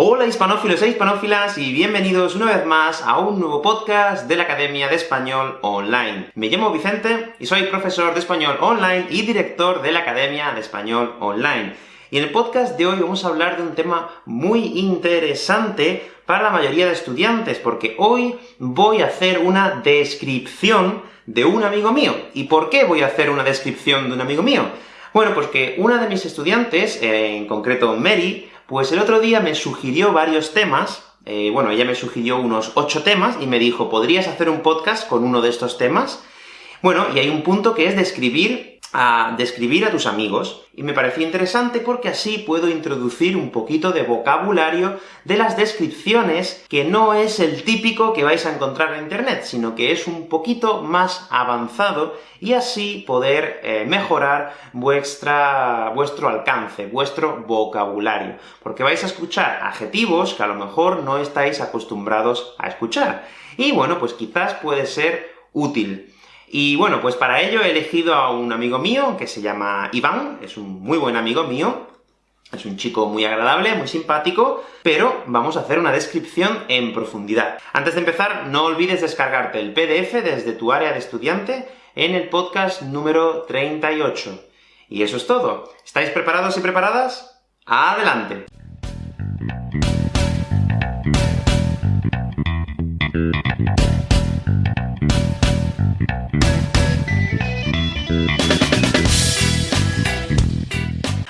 Hola hispanófilos e hispanófilas, y bienvenidos una vez más a un nuevo podcast de la Academia de Español Online. Me llamo Vicente, y soy profesor de Español Online y director de la Academia de Español Online. Y en el podcast de hoy vamos a hablar de un tema muy interesante para la mayoría de estudiantes, porque hoy voy a hacer una descripción de un amigo mío. ¿Y por qué voy a hacer una descripción de un amigo mío? Bueno, pues que una de mis estudiantes, en concreto Mary, pues el otro día me sugirió varios temas, eh, bueno, ella me sugirió unos ocho temas, y me dijo, ¿podrías hacer un podcast con uno de estos temas? Bueno, y hay un punto que es describir a describir a tus amigos, y me pareció interesante porque así puedo introducir un poquito de vocabulario de las descripciones, que no es el típico que vais a encontrar en Internet, sino que es un poquito más avanzado, y así poder eh, mejorar vuestra, vuestro alcance, vuestro vocabulario. Porque vais a escuchar adjetivos que a lo mejor no estáis acostumbrados a escuchar. Y bueno, pues quizás puede ser útil. Y bueno, pues para ello he elegido a un amigo mío, que se llama Iván, es un muy buen amigo mío, es un chico muy agradable, muy simpático, pero vamos a hacer una descripción en profundidad. Antes de empezar, no olvides descargarte el PDF desde tu área de estudiante en el podcast número 38. Y eso es todo. ¿Estáis preparados y preparadas? ¡Adelante!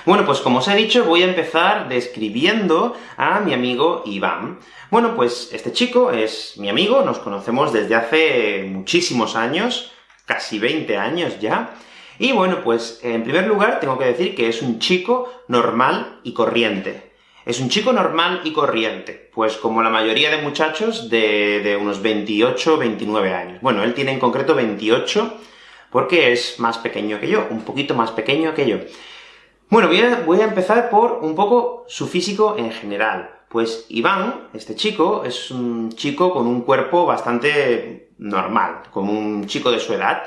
Bueno, pues como os he dicho, voy a empezar describiendo a mi amigo Iván. Bueno, pues este chico es mi amigo, nos conocemos desde hace muchísimos años, casi 20 años ya, y bueno, pues en primer lugar tengo que decir que es un chico normal y corriente. Es un chico normal y corriente, pues como la mayoría de muchachos de, de unos 28, 29 años. Bueno, él tiene en concreto 28, porque es más pequeño que yo, un poquito más pequeño que yo. Bueno, voy a, empezar por un poco su físico en general. Pues Iván, este chico, es un chico con un cuerpo bastante normal, como un chico de su edad.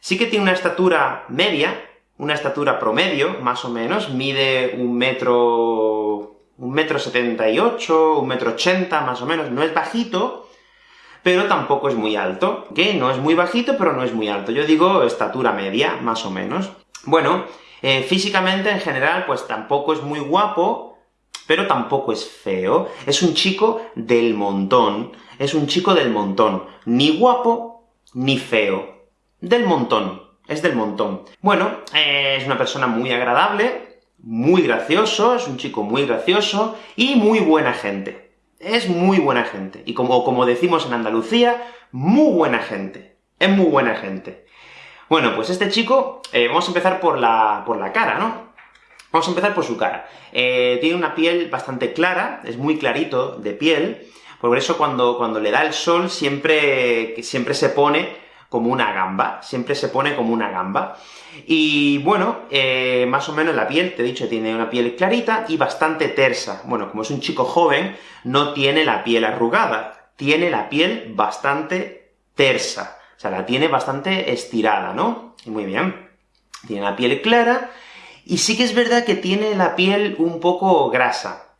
Sí que tiene una estatura media, una estatura promedio, más o menos, mide un metro... un metro setenta y ocho, un metro ochenta, más o menos, no es bajito, pero tampoco es muy alto, que no es muy bajito, pero no es muy alto. Yo digo estatura media, más o menos. Bueno, eh, físicamente, en general, pues tampoco es muy guapo, pero tampoco es feo. Es un chico del montón. Es un chico del montón. Ni guapo, ni feo. Del montón. Es del montón. Bueno, eh, es una persona muy agradable, muy gracioso, es un chico muy gracioso, y muy buena gente. Es muy buena gente. Y como, como decimos en Andalucía, muy buena gente. Es muy buena gente. Bueno, pues este chico, eh, vamos a empezar por la, por la cara, ¿no? Vamos a empezar por su cara. Eh, tiene una piel bastante clara, es muy clarito de piel, por eso cuando, cuando le da el sol siempre, siempre se pone como una gamba, siempre se pone como una gamba. Y bueno, eh, más o menos la piel, te he dicho, tiene una piel clarita y bastante tersa. Bueno, como es un chico joven, no tiene la piel arrugada, tiene la piel bastante tersa. Sea, la tiene bastante estirada, ¿no? Muy bien. Tiene la piel clara, y sí que es verdad que tiene la piel un poco grasa,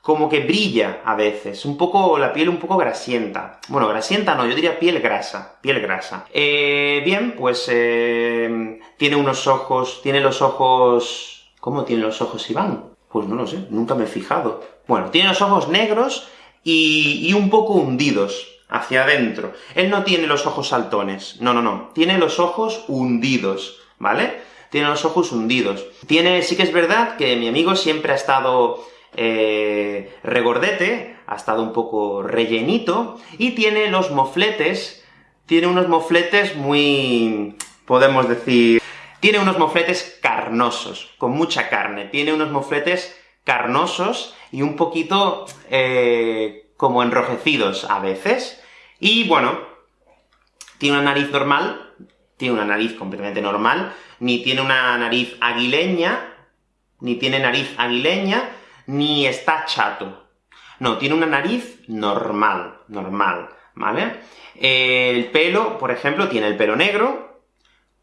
como que brilla a veces, un poco, la piel un poco grasienta. Bueno, grasienta no, yo diría piel grasa, piel grasa. Eh, bien, pues eh, tiene unos ojos, tiene los ojos... ¿Cómo tiene los ojos Iván? Pues no lo sé, nunca me he fijado. Bueno, tiene los ojos negros y un poco hundidos, hacia adentro. Él no tiene los ojos saltones, no, no, no, tiene los ojos hundidos, ¿vale? Tiene los ojos hundidos. Tiene, sí que es verdad que mi amigo siempre ha estado eh, regordete, ha estado un poco rellenito, y tiene los mofletes, tiene unos mofletes muy... podemos decir... Tiene unos mofletes carnosos, con mucha carne, tiene unos mofletes carnosos y un poquito eh, como enrojecidos a veces, y bueno, tiene una nariz normal, tiene una nariz completamente normal, ni tiene una nariz aguileña, ni tiene nariz aguileña, ni está chato. No, tiene una nariz normal, normal, ¿vale? El pelo, por ejemplo, tiene el pelo negro,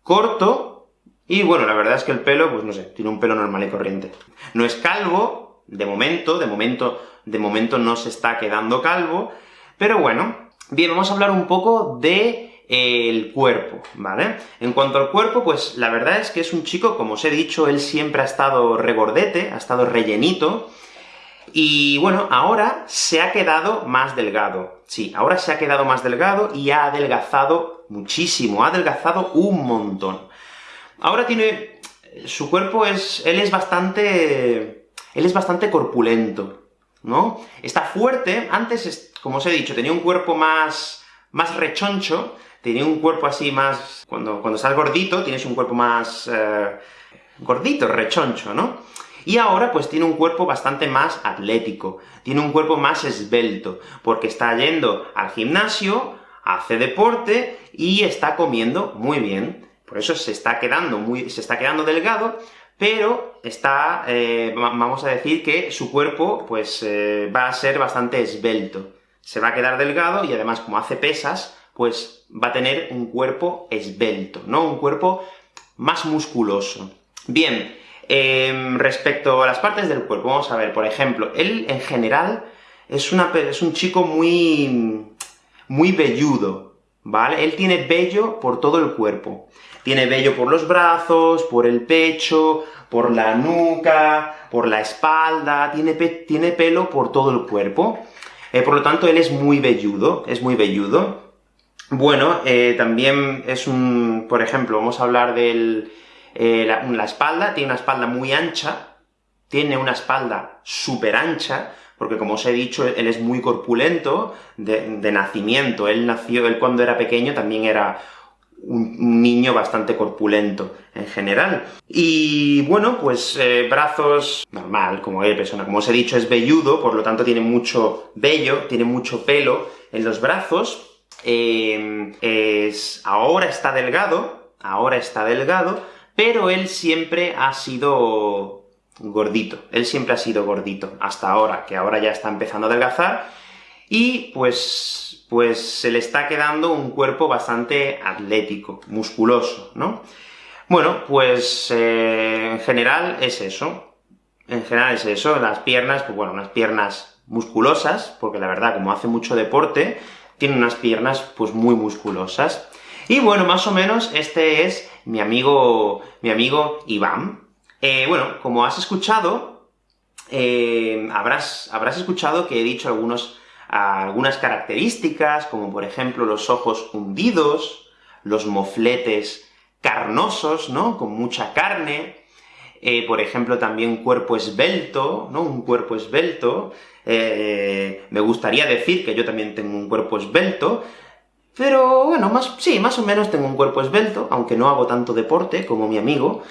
corto, y bueno, la verdad es que el pelo, pues no sé, tiene un pelo normal y corriente. No es calvo, de momento, de momento, de momento no se está quedando calvo, pero bueno. Bien, vamos a hablar un poco de eh, el cuerpo, ¿vale? En cuanto al cuerpo, pues la verdad es que es un chico, como os he dicho, él siempre ha estado regordete, ha estado rellenito, y bueno, ahora se ha quedado más delgado. Sí, ahora se ha quedado más delgado y ha adelgazado muchísimo, ha adelgazado un montón. Ahora tiene... su cuerpo es... él es bastante... él es bastante corpulento, ¿no? Está fuerte, antes, como os he dicho, tenía un cuerpo más... más rechoncho, tenía un cuerpo así más... cuando, cuando estás gordito, tienes un cuerpo más... Eh, gordito, rechoncho, ¿no? Y ahora, pues tiene un cuerpo bastante más atlético, tiene un cuerpo más esbelto, porque está yendo al gimnasio, hace deporte, y está comiendo muy bien. Por eso se está quedando muy, se está quedando delgado, pero está, eh, vamos a decir que su cuerpo, pues, eh, va a ser bastante esbelto. Se va a quedar delgado, y además, como hace pesas, pues va a tener un cuerpo esbelto, ¿no? Un cuerpo más musculoso. Bien, Em, respecto a las partes del cuerpo, vamos a ver, por ejemplo, él en general es, una, es un chico muy, muy velludo, ¿vale? Él tiene vello por todo el cuerpo. Tiene vello por los brazos, por el pecho, por la nuca, por la espalda, tiene, tiene pelo por todo el cuerpo. Eh, por lo tanto, él es muy velludo, es muy velludo. Bueno, eh, también es un... por ejemplo, vamos a hablar del eh, la, espalda, tiene una espalda muy ancha, tiene una espalda súper ancha, porque como os he dicho, él es muy corpulento de, nacimiento, él nació, él cuando era pequeño también era un, niño bastante corpulento en general. Y bueno, pues eh, brazos normal, como él, persona, como os he dicho, es velludo, por lo tanto tiene mucho vello, tiene mucho pelo en los brazos, eh, es, ahora está delgado, ahora está delgado, pero él siempre ha sido gordito, él siempre ha sido gordito, hasta ahora, que ahora ya está empezando a adelgazar, y pues, pues se le está quedando un cuerpo bastante atlético, musculoso, ¿no? Bueno, pues eh, en general es eso, en general es eso, las piernas, pues bueno, unas piernas musculosas, porque la verdad, como hace mucho deporte, tiene unas piernas pues muy musculosas. Y bueno, más o menos este es mi amigo, mi amigo Iván. Eh, bueno, como has escuchado, eh, habrás, escuchado que he dicho algunos, algunas características, como por ejemplo los ojos hundidos, los mofletes carnosos, ¿no?, con mucha carne, eh, por ejemplo también cuerpo esbelto, ¿no?, un cuerpo esbelto, me gustaría decir que yo también tengo un cuerpo esbelto, pero bueno, más, sí, más o menos tengo un cuerpo esbelto, aunque no hago tanto deporte como mi amigo,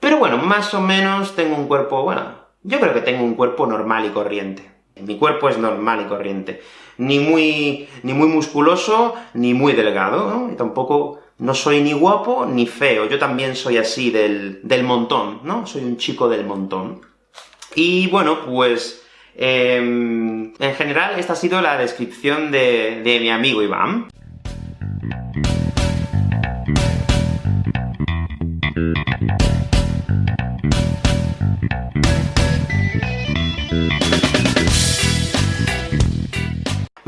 pero bueno, más o menos tengo un cuerpo, bueno, yo creo que tengo un cuerpo normal y corriente. Mi cuerpo es normal y corriente. Ni muy, ni muy musculoso, ni muy delgado, ¿no? Y tampoco no soy ni guapo ni feo, yo también soy así del, del montón, ¿no? Soy un chico del montón. Y bueno, pues... Em, en general, esta ha sido la descripción de, de mi amigo Iván.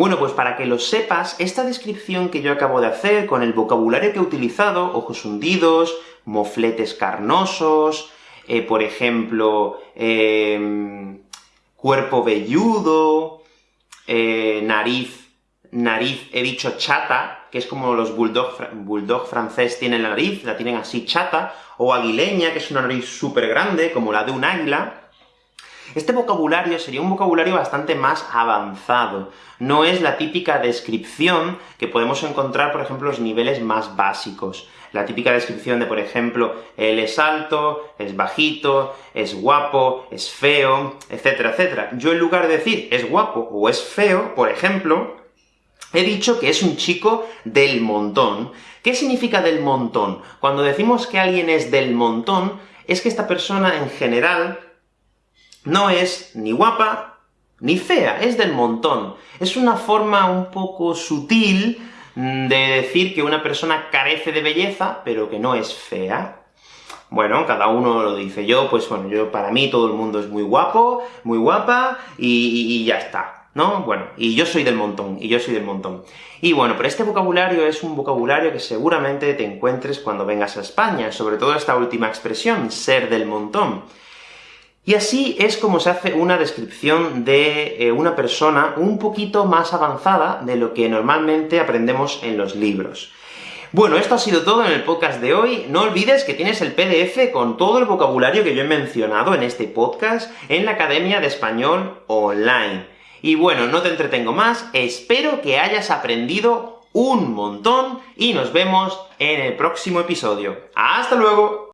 Bueno, pues para que lo sepas, esta descripción que yo acabo de hacer, con el vocabulario que he utilizado, ojos hundidos, mofletes carnosos, eh, por ejemplo, em, cuerpo velludo, eh, nariz, nariz, he dicho chata, que es como los bulldog, bulldog francés tienen la nariz, la tienen así chata, o aguileña, que es una nariz súper grande, como la de un águila, este vocabulario sería un vocabulario bastante más avanzado. No es la típica descripción que podemos encontrar, por ejemplo, los niveles más básicos. La típica descripción de, por ejemplo, él es alto, es bajito, es guapo, es feo, etcétera, etcétera. Yo en lugar de decir es guapo o es feo, por ejemplo, he dicho que es un chico del montón. ¿Qué significa del montón? Cuando decimos que alguien es del montón, es que esta persona en general no es ni guapa ni fea, es del montón. Es una forma un poco sutil de decir que una persona carece de belleza, pero que no es fea. Bueno, cada uno lo dice. Yo, pues bueno, yo para mí todo el mundo es muy guapo, muy guapa, y, y ya está. ¿no? Bueno, y yo soy del montón, y yo soy del montón. Y bueno, pero este vocabulario es un vocabulario que seguramente te encuentres cuando vengas a España, sobre todo esta última expresión, ser del montón. Y así es como se hace una descripción de eh, una persona un poquito más avanzada de lo que normalmente aprendemos en los libros. Bueno, esto ha sido todo en el podcast de hoy. No olvides que tienes el PDF con todo el vocabulario que yo he mencionado en este podcast en la Academia de Español Online. Y bueno, no te entretengo más, espero que hayas aprendido un montón, y nos vemos en el próximo episodio. ¡Hasta luego!